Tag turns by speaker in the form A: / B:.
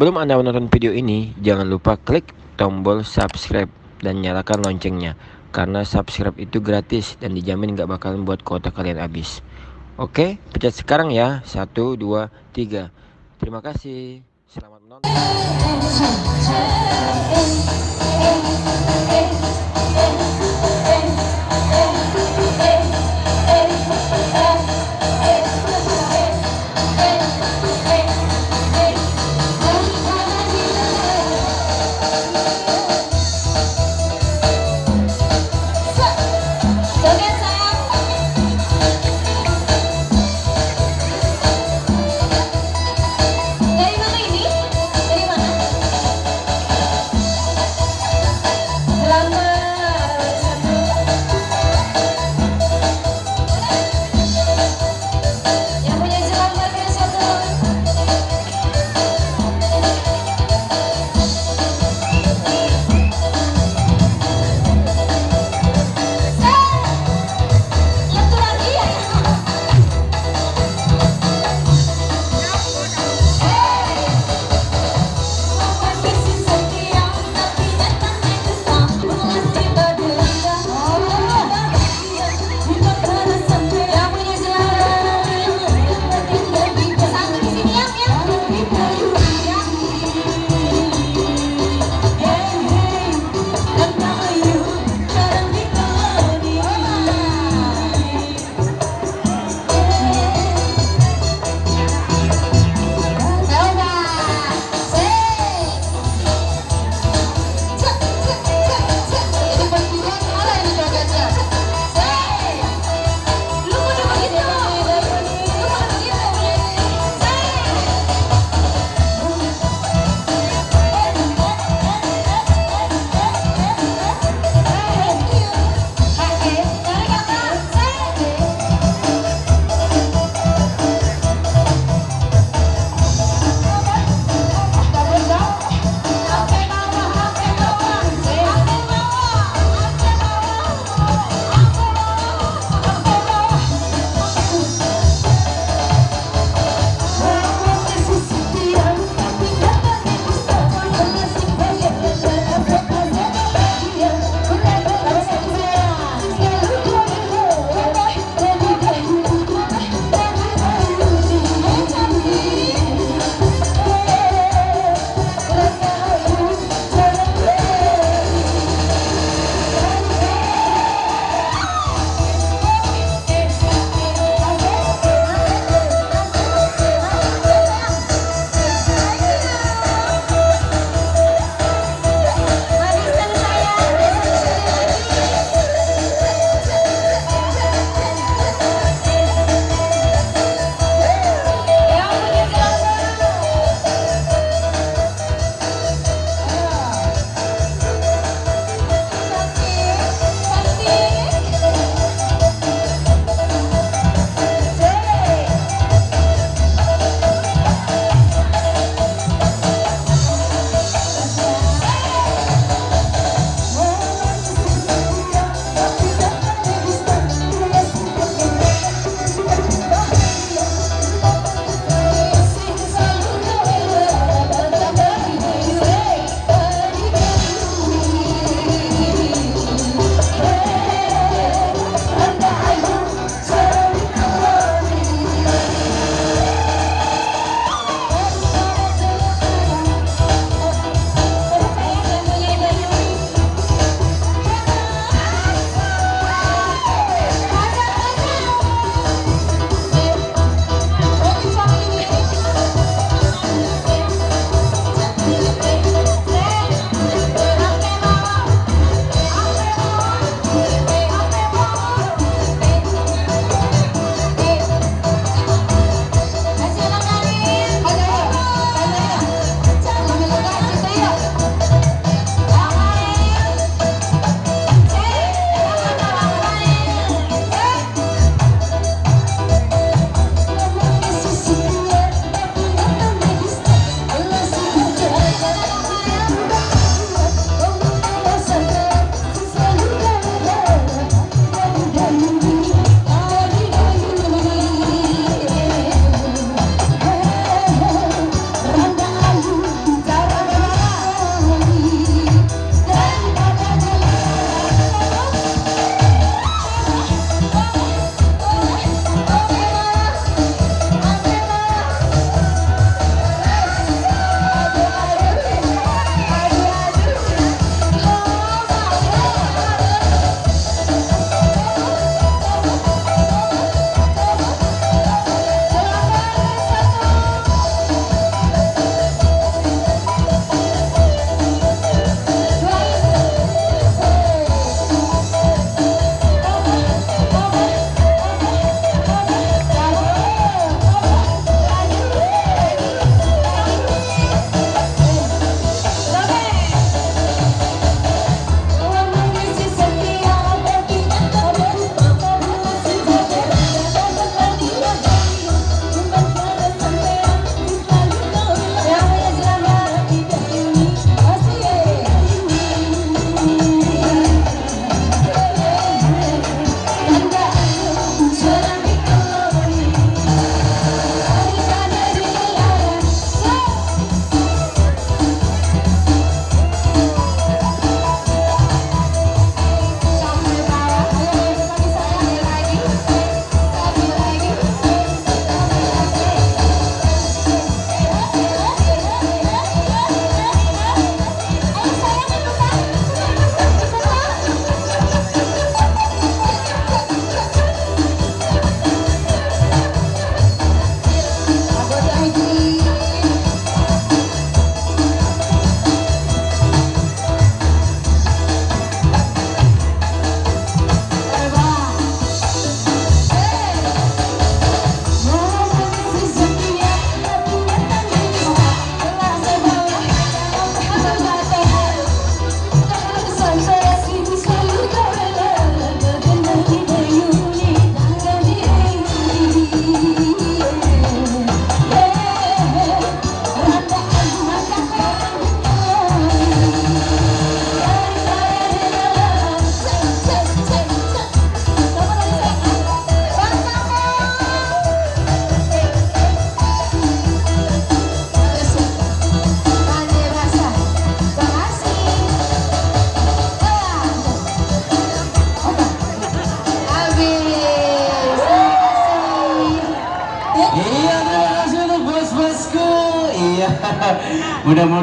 A: Sebelum Anda menonton video ini, jangan lupa klik tombol subscribe dan nyalakan loncengnya. Karena subscribe itu gratis dan dijamin gak bakalan buat kuota kalian habis. Oke, pencet sekarang ya. Satu, dua, tiga. Terima kasih. Selamat menonton.
B: Mudah-mudahan